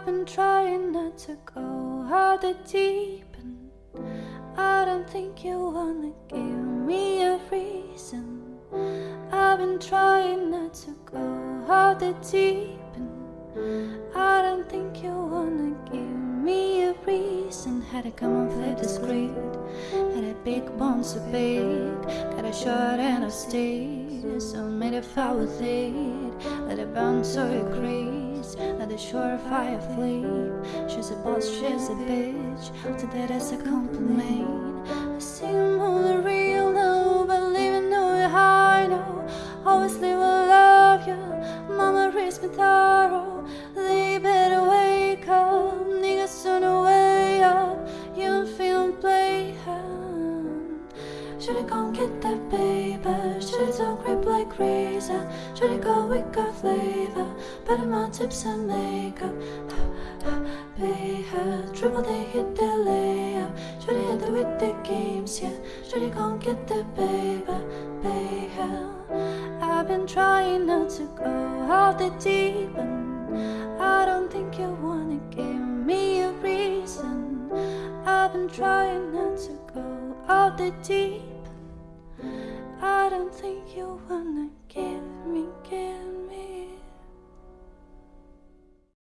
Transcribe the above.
I've been trying not to go out the deep end. I don't think you wanna give me a reason. I've been trying not to go out the deep end. I don't think you wanna give me a reason. Had to come and the script. Had a big bone so big. Got a short and a stick. So made a foul with it. Let it burn so it crease. The surefire flame. She's a boss, she's a bitch. To that as a compliment. I seem only real now, but living know it high now. Obviously, will love you. Mama raised me thorough. They better wake up. Niggas sooner way up. You feel playing. Should've gone get that paper. Should've don't grip like razor. Should've go with good flavor. Better my tips and makeup. Pay her. Triple they hit their layup. Should've hit it with the games, yeah. Should've gone get that paper. Pay her. I've been trying not to go out the deep end. I don't think you wanna give me a reason. I've been trying not to go out the deep end. I don't think you wanna